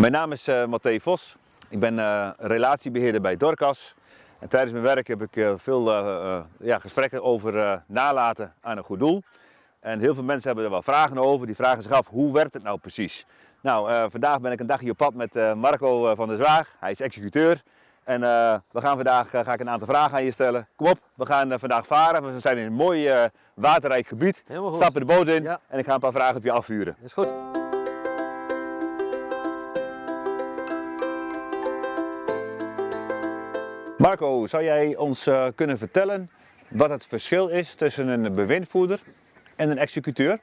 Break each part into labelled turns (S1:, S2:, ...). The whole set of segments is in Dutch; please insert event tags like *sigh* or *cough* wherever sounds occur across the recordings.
S1: Mijn naam is uh, Matthé Vos. Ik ben uh, relatiebeheerder bij Dorcas. En tijdens mijn werk heb ik uh, veel ja, gesprekken over nalaten aan een goed doel. En heel veel mensen hebben er wel vragen over. Die vragen zich af, hoe werkt het nou precies? Nou, vandaag ben ik een dagje op pad met Marco van der Zwaag. Hij is executeur. En we gaan vandaag ga ik een aantal vragen aan je stellen. Kom op, we gaan vandaag varen. We zijn in een mooi waterrijk gebied. Stappen de boot in en ik ga een paar vragen op je afvuren.
S2: Is goed.
S1: Marco, zou jij ons uh, kunnen vertellen wat het verschil is tussen een bewindvoerder en een executeur?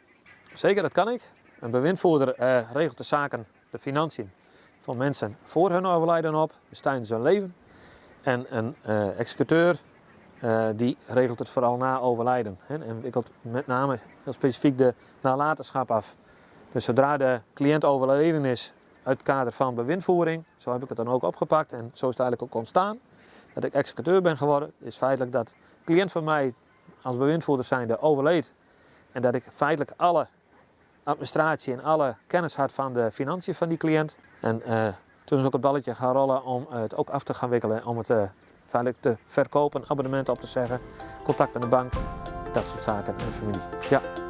S2: Zeker, dat kan ik. Een bewindvoerder uh, regelt de zaken, de financiën van mensen voor hun overlijden op, dus tijdens hun leven. En een uh, executeur die regelt het vooral na overlijden hè, en wikkelt met name heel specifiek de nalatenschap af. Dus zodra de cliënt overleden is uit het kader van bewindvoering, zo heb ik het dan ook opgepakt en zo is het eigenlijk ook ontstaan dat ik executeur ben geworden, is feitelijk dat cliënt van mij als bewindvoerder zijnde overleed. En dat ik feitelijk alle administratie en alle kennis had van de financiën van die cliënt. En uh, toen is ook het balletje gaan rollen om het ook af te gaan wikkelen, om het uh, feitelijk te verkopen, abonnementen op te zeggen, contact met de bank, dat soort zaken en familie. Ja.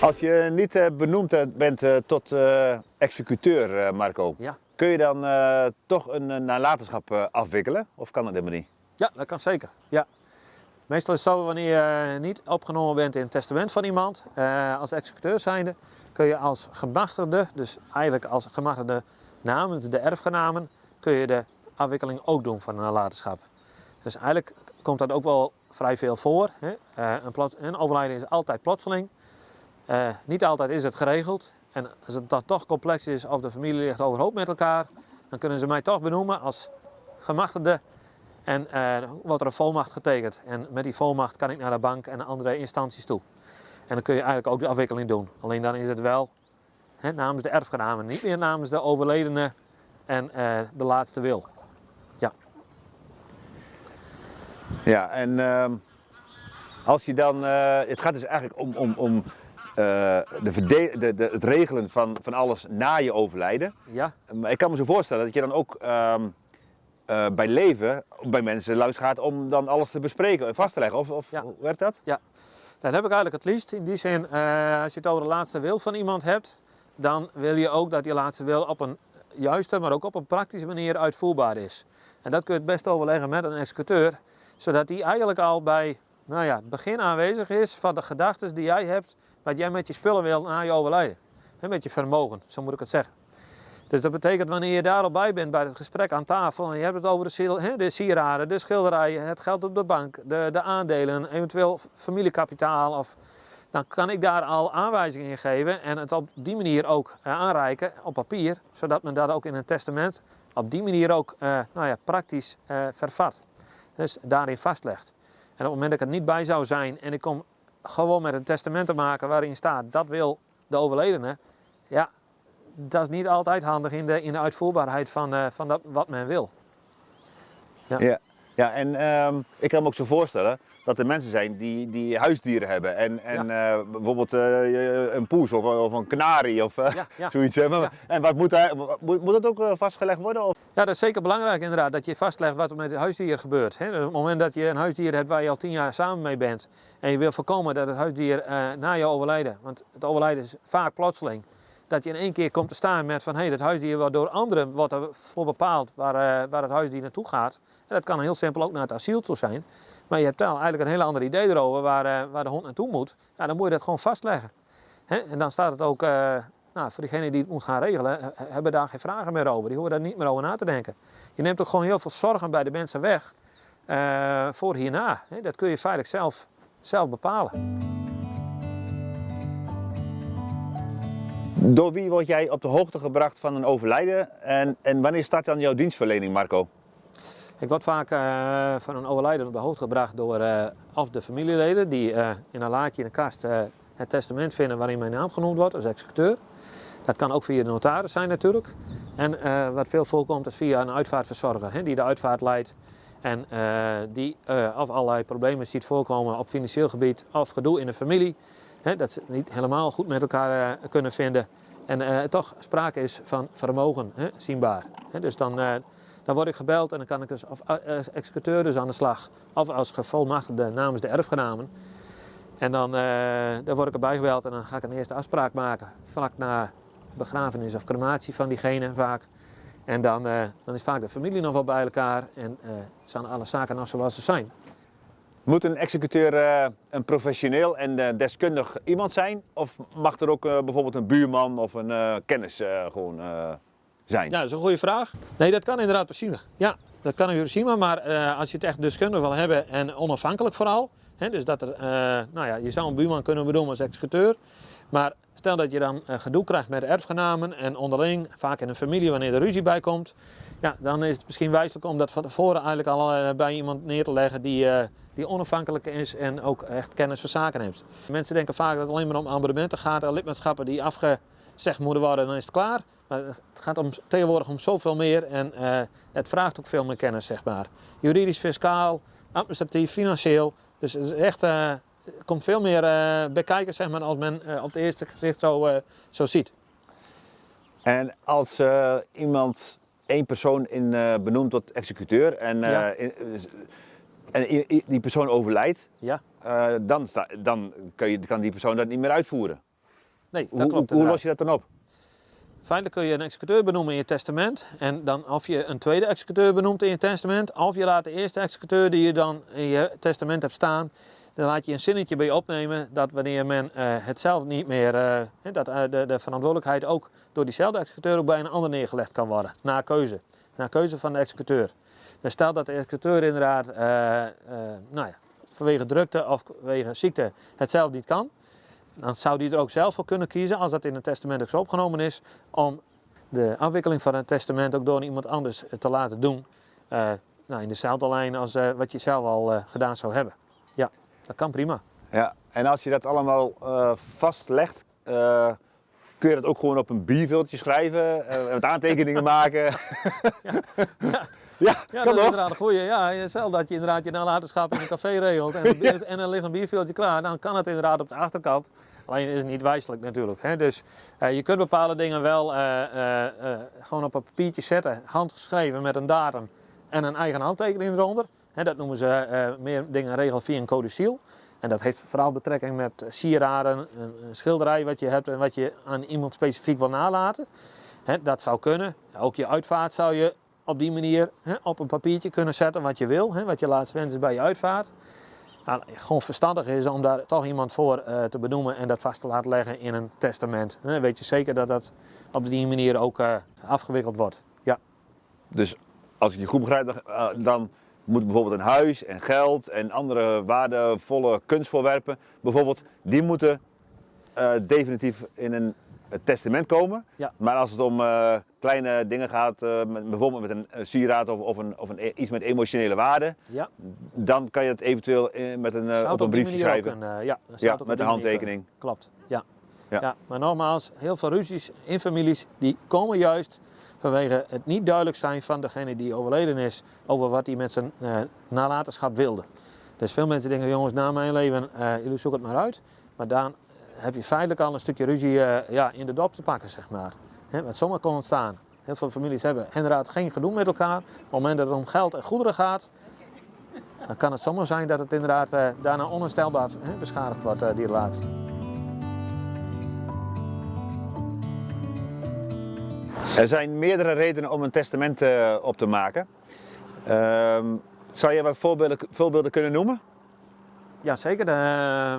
S1: Als je niet uh, benoemd bent tot executeur, Marco, ja. kun je dan toch een nalatenschap afwikkelen? Of kan dat helemaal niet?
S2: Ja, dat kan zeker. Ja. Meestal is het zo wanneer je niet opgenomen bent in het testament van iemand, als executeur zijnde, kun je als gemachtigde, dus eigenlijk als gemachtigde namens de erfgenamen, kun je de afwikkeling ook doen van een nalatenschap. Dus eigenlijk komt dat ook wel vrij veel voor. Hè? een overlijden is altijd plotseling. Uh, niet altijd is het geregeld. En als het dan toch complex is of de familie ligt overhoop met elkaar, dan kunnen ze mij toch benoemen als gemachtigde. En uh, wordt er een volmacht getekend. En met die volmacht kan ik naar de bank en andere instanties toe. En dan kun je eigenlijk ook de afwikkeling doen. Alleen dan is het wel hè, namens de erfgenamen, niet meer namens de overledene en uh, de laatste wil. Ja.
S1: Ja, en uh, als je dan, het gaat dus eigenlijk om, om, om uh, de, de, de, het regelen van, van alles na je overlijden. Ja. Maar ik kan me zo voorstellen dat je dan ook um, uh, bij leven bij mensen langs gaat om dan alles te bespreken en vast te leggen. Of, of ja. hoe werkt dat?
S2: Ja, dat heb ik eigenlijk het liefst. In die zin, uh, als je het over de laatste wil van iemand hebt, dan wil je ook dat die laatste wil op een juiste, maar ook op een praktische manier uitvoerbaar is. En dat kun je het best overleggen met een executeur, zodat die eigenlijk al bij nou ja, het begin aanwezig is van de gedachten die jij hebt wat jij met je spullen wil na je overlijden. met je vermogen, zo moet ik het zeggen. Dus dat betekent wanneer je daar al bij bent bij het gesprek aan tafel en je hebt het over de, de sieraden, de schilderijen, het geld op de bank, de, de aandelen, eventueel familiekapitaal, of, dan kan ik daar al aanwijzingen in geven en het op die manier ook uh, aanreiken op papier, zodat men dat ook in een testament op die manier ook uh, nou ja, praktisch uh, vervat. Dus daarin vastlegt. En op het moment dat ik er niet bij zou zijn en ik kom gewoon met een testament te maken waarin staat dat wil de overledene, ja, dat is niet altijd handig in de, in de uitvoerbaarheid van, uh, van dat, wat men wil.
S1: Ja, ja, ja en um, ik kan me ook zo voorstellen dat er mensen zijn die, die huisdieren hebben. En, en ja. uh, bijvoorbeeld uh, een poes of, of een kanarie of uh, ja, zoiets. En wat moet, moet, moet dat ook vastgelegd worden? Of?
S2: Ja, dat is zeker belangrijk inderdaad, dat je vastlegt wat er met het huisdier gebeurt. Hè. Op het moment dat je een huisdier hebt waar je al tien jaar samen mee bent en je wil voorkomen dat het huisdier na je overlijden, want het overlijden is vaak plotseling, dat je in één keer komt te staan met van hé, hey, dat huisdier wordt door anderen wordt ervoor bepaald waar, waar het huisdier naartoe gaat. En dat kan heel simpel ook naar het asiel toe zijn. Maar je hebt dan eigenlijk een heel ander idee erover waar, uh, waar de hond naartoe moet. Ja, dan moet je dat gewoon vastleggen. En dan staat het ook, uh, nou, voor degene die het moet gaan regelen, hebben daar geen vragen meer over. Die hoeven daar niet meer over na te denken. Je neemt ook gewoon heel veel zorgen bij de mensen weg uh, voor hierna. Dat kun je feitelijk zelf, zelf bepalen.
S1: Door wie word jij op de hoogte gebracht van een overlijden en, en wanneer start dan jouw dienstverlening, Marco?
S2: Ik word vaak uh, van een overlijden op de hoogte gebracht door uh, de familieleden die uh, in een laadje in de kast het testament vinden waarin mijn naam genoemd wordt als executeur. Dat kan ook via de notaris zijn natuurlijk. En wat veel voorkomt is via een uitvaartverzorger hè, die de uitvaart leidt en die of allerlei problemen ziet voorkomen op financieel gebied of gedoe in de familie. hè, dat ze het niet helemaal goed met elkaar eh, kunnen vinden. En eh, toch sprake is van vermogen, hè, zienbaar. Dus dan, eh, dan word ik gebeld en dan kan ik dus of, eh, als executeur dus aan de slag. Of als gevolmachtigde namens de erfgenamen. En dan, eh, dan word ik erbij gebeld en dan ga ik een eerste afspraak maken. Vlak na begrafenis of crematie van diegene vaak. En dan, eh, dan is vaak de familie nog wel bij elkaar en eh, zijn alle zaken nog zoals ze zijn.
S1: Moet een executeur eh, een professioneel en eh, deskundig iemand zijn? Of mag er ook eh, bijvoorbeeld een buurman of een eh, kennis eh, gewoon eh, zijn?
S2: Ja, dat is een goede vraag. Nee, dat kan inderdaad prima. Ja, dat kan een Hiroshima, maar eh, als je het echt deskundig wil hebben en onafhankelijk vooral. Hè, dus dat er, eh, nou ja, je zou een buurman kunnen benoemen als executeur. Maar stel dat je dan eh, gedoe krijgt met erfgenamen en onderling, vaak in een familie wanneer er ruzie bij komt. Ja, dan is het misschien wijselijk om dat van tevoren eigenlijk al bij iemand neer te leggen die, die onafhankelijk is en ook echt kennis van zaken heeft. Mensen denken vaak dat het alleen maar om abonnementen gaat en lidmaatschappen die afgezegd moeten worden, dan is het klaar. Maar het gaat om, tegenwoordig om zoveel meer en eh, het vraagt ook veel meer kennis, zeg maar. Juridisch, fiscaal, administratief, financieel. Dus het is echt, eh, er komt veel meer eh, bij kijken, zeg maar, als men eh, op het eerste gezicht zo, eh, zo ziet.
S1: En als eh, iemand één persoon in eh, benoemt tot executeur en, eh,
S2: Ja.
S1: in- en die persoon overlijdt,
S2: Ja,
S1: eh, dan, sta, dan kun je, kan die persoon dat niet meer uitvoeren.
S2: nee, dat
S1: Hoe,
S2: klopt.
S1: hoe, hoe los je dat dan op?
S2: Feitelijk kun je een executeur benoemen in je testament. En dan of je een tweede executeur benoemt in je testament. Of je laat de eerste executeur die je dan in je testament hebt staan. Dan laat je een zinnetje bij je opnemen dat wanneer men eh, het zelf niet meer. eh, dat eh, de, de verantwoordelijkheid ook door diezelfde executeur ook bij een ander neergelegd kan worden. Na keuze. Na keuze van de executeur. Dus stel dat de executeur inderdaad nou ja, vanwege drukte of vanwege ziekte het zelf niet kan. Dan zou die er ook zelf voor kunnen kiezen, als dat in het testament ook zo opgenomen is, om de afwikkeling van het testament ook door iemand anders te laten doen. Eh, nou, in dezelfde lijn als eh, wat je zelf al eh, gedaan zou hebben. Ja, dat kan prima.
S1: Ja, en als je dat allemaal vastlegt, kun je dat ook gewoon op een bierviltje schrijven, met aantekeningen maken. *laughs* ja,
S2: Ja, *laughs*
S1: kan
S2: dat is inderdaad een goeie. Ja, stel dat je inderdaad je nalatenschap in een café regelt en, bier- en er ligt een bierveeltje klaar, dan kan het inderdaad op de achterkant. Alleen is het niet wijselijk natuurlijk. Hè? Dus eh, je kunt bepaalde dingen wel eh, eh, gewoon op een papiertje zetten, handgeschreven met een datum en een eigen handtekening eronder. Hè, dat noemen ze meer dingen regel via een codiciel. En dat heeft vooral betrekking met sieraden, een, een schilderij wat je hebt en wat je aan iemand specifiek wil nalaten. Hè, dat zou kunnen. Ook je uitvaart zou je op die manier hè, op een papiertje kunnen zetten wat je wil, hè, wat je laatste wens is bij je uitvaart. Nou, gewoon verstandig is om daar toch iemand voor eh, te benoemen en dat vast te laten leggen in een testament. Dan weet je zeker dat dat op die manier ook eh, afgewikkeld wordt. Ja,
S1: Dus als ik je goed begrijp, dan, eh, dan moet bijvoorbeeld een huis en geld en andere waardevolle kunstvoorwerpen, bijvoorbeeld, die moeten definitief in een eh, testament komen.
S2: Ja.
S1: Maar als het om eh, kleine dingen gaat, eh, met, bijvoorbeeld met een sieraad of, of, een, of een, iets met emotionele waarde,
S2: ja.
S1: dan kan je het eventueel met een,
S2: Zou
S1: op
S2: het
S1: een briefje schrijven.
S2: een, ja,
S1: Ja,
S2: het
S1: met een handtekening.
S2: Klopt, ja.
S1: Ja.
S2: ja. Maar nogmaals, heel veel ruzies in families die komen juist vanwege het niet duidelijk zijn van degene die overleden is over wat hij met zijn nalatenschap wilde. Dus veel mensen denken, jongens, na mijn leven, jullie zoeken het maar uit. Maar dan heb je feitelijk al een stukje ruzie eh, ja, in de dop te pakken, zeg maar. Wat zomaar kon ontstaan. Heel veel families hebben inderdaad geen gedoe met elkaar. Op het moment dat het om geld en goederen gaat, dan kan het zomaar zijn dat het inderdaad eh, daarna onherstelbaar beschadigd wordt, eh, die relatie.
S1: Er zijn meerdere redenen om een testament op te maken. Ehm, zou je wat voorbeelden, voorbeelden kunnen noemen?
S2: Ja, zeker. Eh,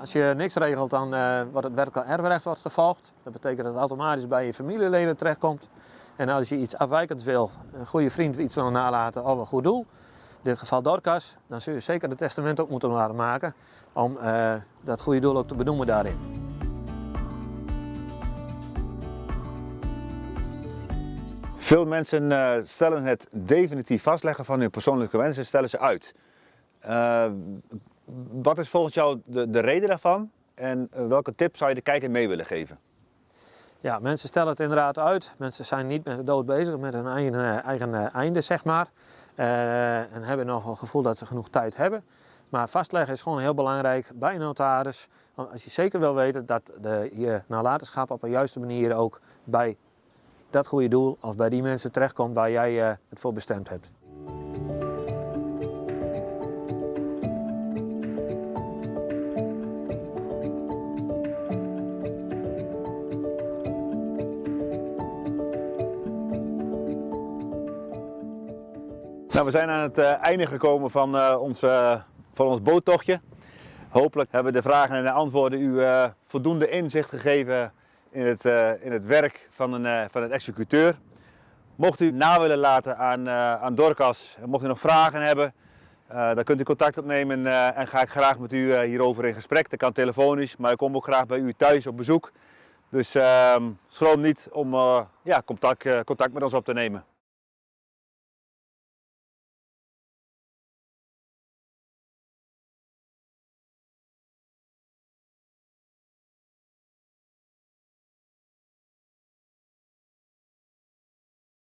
S2: als je niks regelt, dan eh, wordt het wettelijk erfrecht wordt gevolgd. Dat betekent dat het automatisch bij je familieleden terechtkomt. En als je iets afwijkends wil, een goede vriend iets wil nalaten of een goed doel, in dit geval Dorcas, dan zul je zeker het testament ook moeten laten maken om eh, dat goede doel ook te benoemen daarin.
S1: Veel mensen eh, stellen het definitief vastleggen van hun persoonlijke wensen stellen ze uit. Wat is volgens jou de, de reden daarvan en eh, welke tip zou je de kijker mee willen geven?
S2: Ja, mensen stellen het inderdaad uit. Mensen zijn niet met de dood bezig, met hun eigen, eh, eigen eh, einde, zeg maar. En hebben nog wel het gevoel dat ze genoeg tijd hebben. Maar vastleggen is gewoon heel belangrijk bij een notaris. Want als je zeker wil weten dat de, je nalatenschap op een juiste manier ook bij dat goede doel of bij die mensen terechtkomt waar jij het voor bestemd hebt.
S1: Nou, we zijn aan het uh, einde gekomen van, uh, ons, uh, van ons boottochtje. Hopelijk hebben de vragen en de antwoorden u voldoende inzicht gegeven in het, in het werk van, een, van een executeur. Mocht u na willen laten aan, aan Dorcas, mocht u nog vragen hebben, dan kunt u contact opnemen en ga ik graag met u hierover in gesprek. Dat kan telefonisch, maar ik kom ook graag bij u thuis op bezoek. Dus ehm, schroom niet om ja, contact, contact met ons op te nemen.